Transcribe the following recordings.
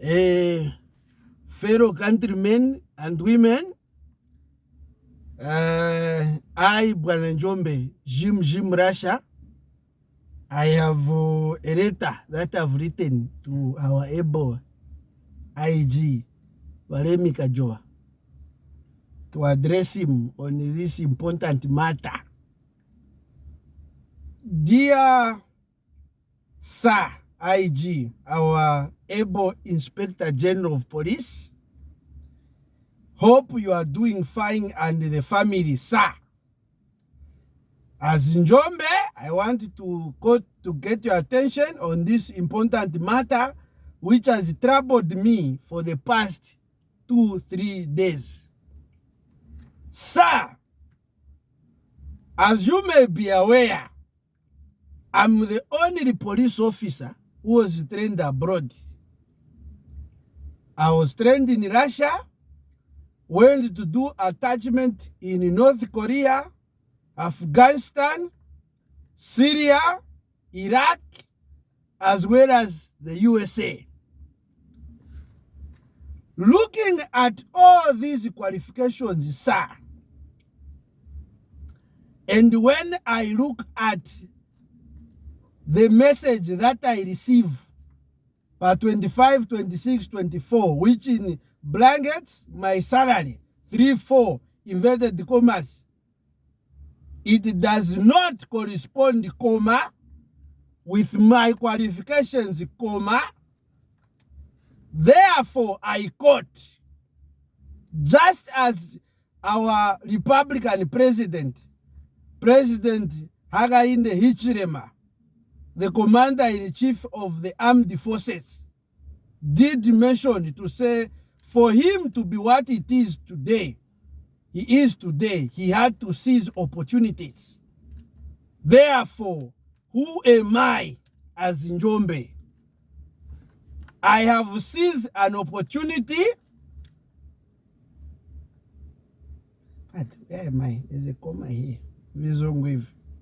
uh, fellow countrymen and women. Uh, I, Bwana Jim Jim Russia, I have uh, a letter that I've written to our able IG, Waremi Kajoa, to address him on this important matter. Dear Sir IG, our able Inspector General of Police, hope you are doing fine and the family, sir. As Njombe, I want to go to get your attention on this important matter which has troubled me for the past two, three days. Sir, as you may be aware, I'm the only police officer who was trained abroad. I was trained in Russia, went to do attachment in North Korea, Afghanistan, Syria, Iraq, as well as the USA. Looking at all these qualifications, sir, and when I look at the message that I receive by 25, 26, 24, which in blankets, my salary, 3, 4, inverted commas, it does not correspond, comma, with my qualifications, comma. Therefore, I quote, just as our Republican president, President Hakainde Hichilema, the commander-in-chief of the armed forces, did mention to say, for him to be what it is today, he is today, he had to seize opportunities. Therefore, who am I as Njombe? I have seized an opportunity. But where am I? There's a comma here.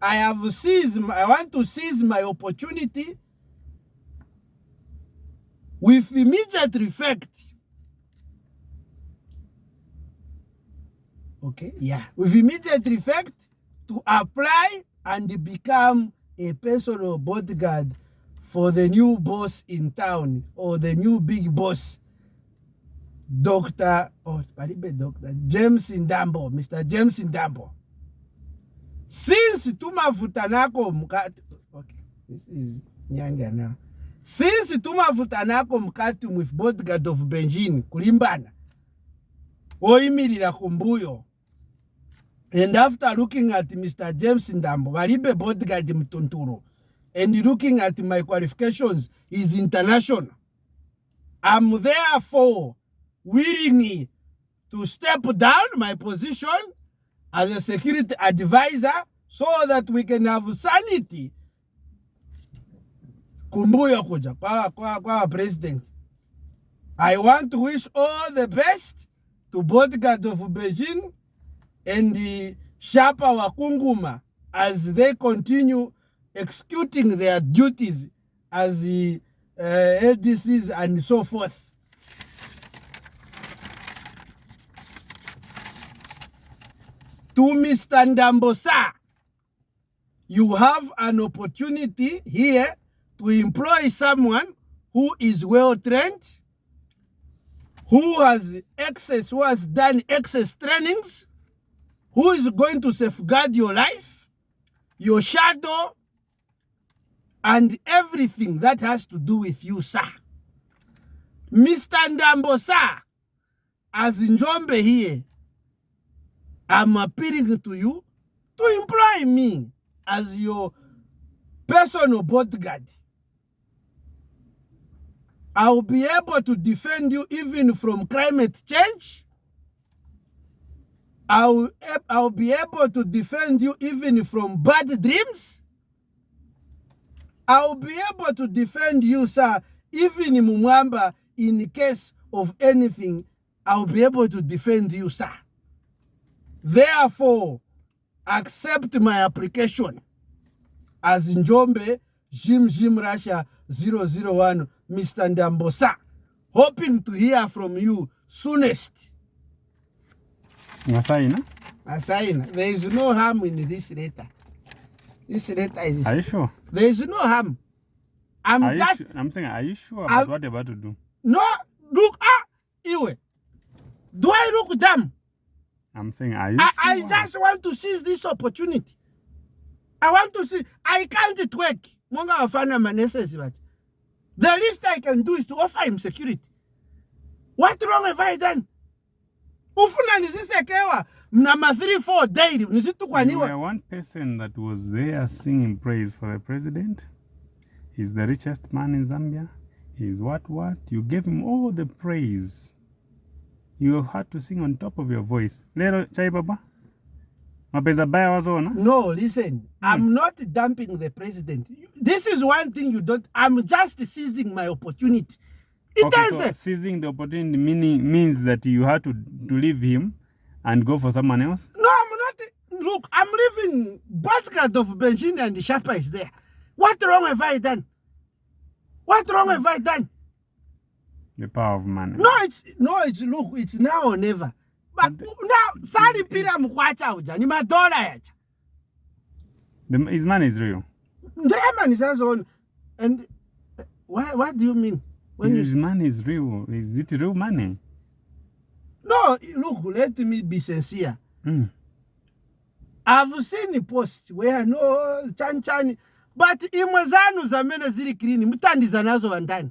I have seized, I want to seize my opportunity with immediate effect. Okay, yeah, with immediate effect to apply and become a personal bodyguard for the new boss in town or the new big boss, Dr. Oh, Dr. James Ndambo, Mr. James Ndambo. Since tumavutanako mkati okay, this is nyanga now since tumavutanako mkati with bodyguard of benjin kulimbana. Oyimirira kumbuyo. And after looking at mr james ndambo balibe bodyguard mtunturu and looking at my qualifications is international. I'm therefore willing to step down my position as a security advisor so that we can have sanity. Kumbuyo kuja kwa, kwa, kwa president. I want to wish all the best to both bodyguard of beijing and the shapa wakunguma as they continue executing their duties as the uh, ADCs and so forth to Mr. Ndambosa, you have an opportunity here to employ someone who is well trained, who has access, who has done access trainings, who is going to safeguard your life, your shadow, and everything that has to do with you, sir. Mr. Ndambosa, as Njombe here, I'm appealing to you to employ me as your personal bodyguard. I'll be able to defend you even from climate change. I'll, I'll be able to defend you even from bad dreams. I'll be able to defend you, sir, even in Mumwamba, in case of anything, I'll be able to defend you, sir. Therefore, accept my application as Njombe Jim Jim Russia 001 Mr. Ndambosa hoping to hear from you soonest. Ngasaina? Assign. There is no harm in this letter. This letter is. Are you sure? There is no harm. I'm Are you just su- I'm saying, are you sure I'm- about what you're about to do? no look ah Iwe. Do I look dumb? I'm saying, are you I? I just want to seize this opportunity. I want to see. I can't twerk. Monga wafana maneses but the least I can do is to offer him security. What wrong have I done? Ufuna nizisekewa mnama 3 4 daily You nisitukaniwa. were one person that was there singing praise for the president. He's the richest man in Zambia. He's what what? You gave him all the praise. You had to sing on top of your voice. Lero chai baba? Mapeza baya wazona? No, listen. hmm. I'm not dumping the president. This is one thing you don't. I'm just seizing my opportunity. It Okay, does so the seizing the opportunity meaning means that you had to, to leave him and go for someone else. No, I'm not. Look, I'm leaving bodyguard of Benjini and the Sharper is there. What wrong have I done? What wrong have I done? The power of money. No, it's no, it's look, it's now or never. But But now, sali pira mkwacha uja, ni madola yacha. The, his money is real. Ndrema is as on. And uh, why, what do you mean? When his you, money is real. Is it real money? no, look, let me be sincere. Mm. I've seen a post where no chan chan, but imwe zanu zamene ziri clean, mutandiza nazo vandani.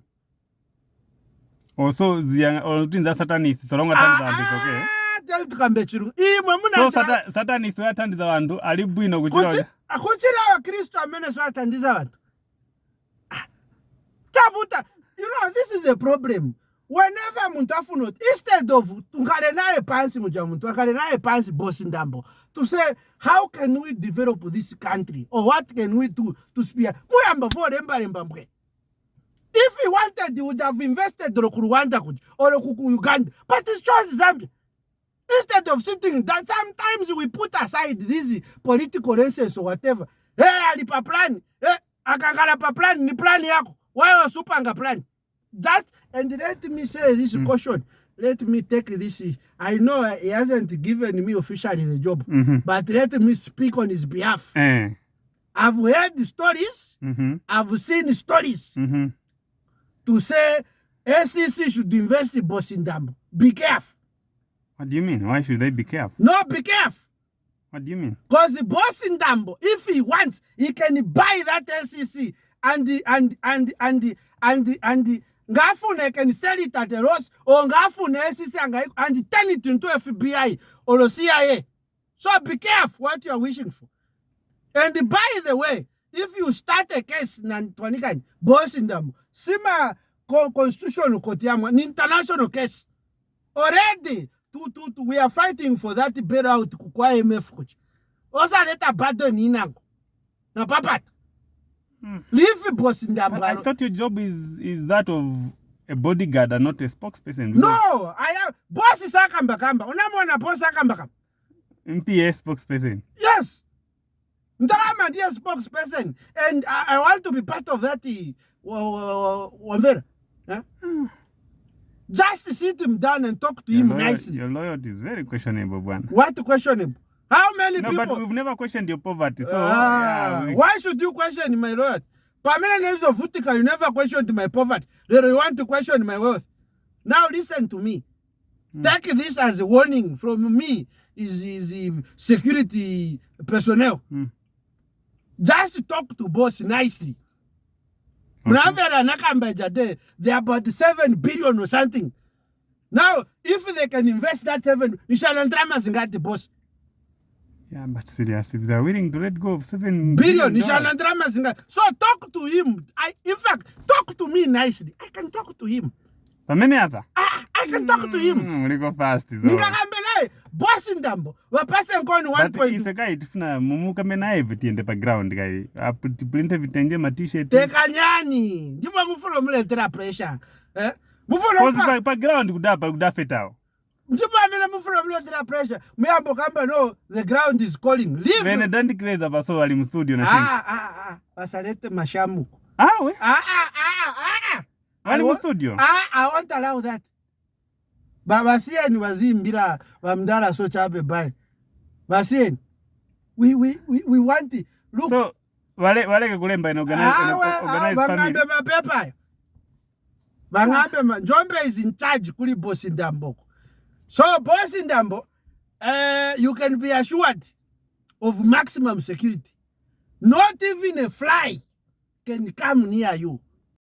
Also, the satanist, so long as Ah, okay. ah, tell tukambe chirungu. Imwe So sata, satanist watandiza vantu ali bwino kuchira kuchira akuchira vakristu amene svatandiza vantu Ah, tafuta. You know this is the problem. Whenever muntu afuna instead of tungale naye pansi muja muntu akale naye pansi bosi ndambo to say how can we develop this country? Or what can we do to spear? Muyamba vorembaremba mbwe if he wanted he would have invested rwanda or uganda but he chose zambia instead of sitting down, sometimes we put aside these political races or whatever hey alipa plan hey akangala pa plan ni plan yako wewe supanga plan just and let me say this mm. caution let me take this i know he hasn't given me officially the job Mhm. but let me speak on his behalf Eh. i've heard stories Mhm. i've seen stories Mhm. To say acc should invest in bosindambo be careful What do you mean? Why should they be careful? no be careful What do you mean? Because the boss Ndambo, if he wants, he can buy that ACC and the and and and the and the and the ngafune can sell it at a loss or ngafune ACC and and turn it into FBI or CIA. So be careful what you are wishing for. And by the way, if you start a case nantonikani boss in Dambo, sima co- constitutional court yamwa, ni international case already tu, tu, tu, we are fighting for that bailout kwa IMF kuchi osaleta burden inango na papata Hmm. leave boss ndamu. I thought your job is is that of a bodyguard and not a spokesperson. no i am boss sakamba kamba Unamwona boss akamba kamba MPA spokesperson. yes ndarama dear spokesperson and I, i want to be part of that uh, wa- wa- wa- wamvera eh? just sit him down and talk to Your, him lawyer, nicely your loyalty is very questionable, Bwana. what to question him how many No, people but we've never questioned your poverty. So, Ah, yeah, we- why should you question my loyalty? Pamela Utica, you never questioned my poverty. They you want to question my wealth. Now listen to me. Mm. Take this as a warning from me, is, is the security personnel. Mm. Just talk to boss nicely. Okay. Mnamvera nakambeja they they are about seven billion or something. Now, if they can invest that seven, nishalandrama the boss. yeah, but serious, if they're willing to let go of 7 billion dollars- nishalandrama zinga so talk to him i in fact talk to me nicely i can talk to him Pamene hapa? i, I can talk to him Mm, uliko fast ndingakambe bhosi ndambo vapase nkoni 1isaka itifuna mumukambenaeve tiende paground kai tiprinte vitenge matshirt tekanyani ndimwe mufuna muletera pressure eh? mufuna paground kudapa kudafetawo ndimwamene mufuna mulotera pressure muyambo kamba no the ground is calling. Leave vene dandikireza paso ali mustudio na vasalete ah, ah, ah, mashamuko awe ah, ah, ah, ah, ah. ali mustudio? Ah, i won't allow that. Ba basiyeni bazimbira bamdala so chape bai. Basiyeni. We we we, we want it. Look. So wale waleke kulemba ino organize, ino awe awe, organized family. mapepa. Bangambe ma Njombe is in charge kuli boss Ndamboko. So boss Ndambo, uh, you can be assured of maximum security. Not even a fly can come near you.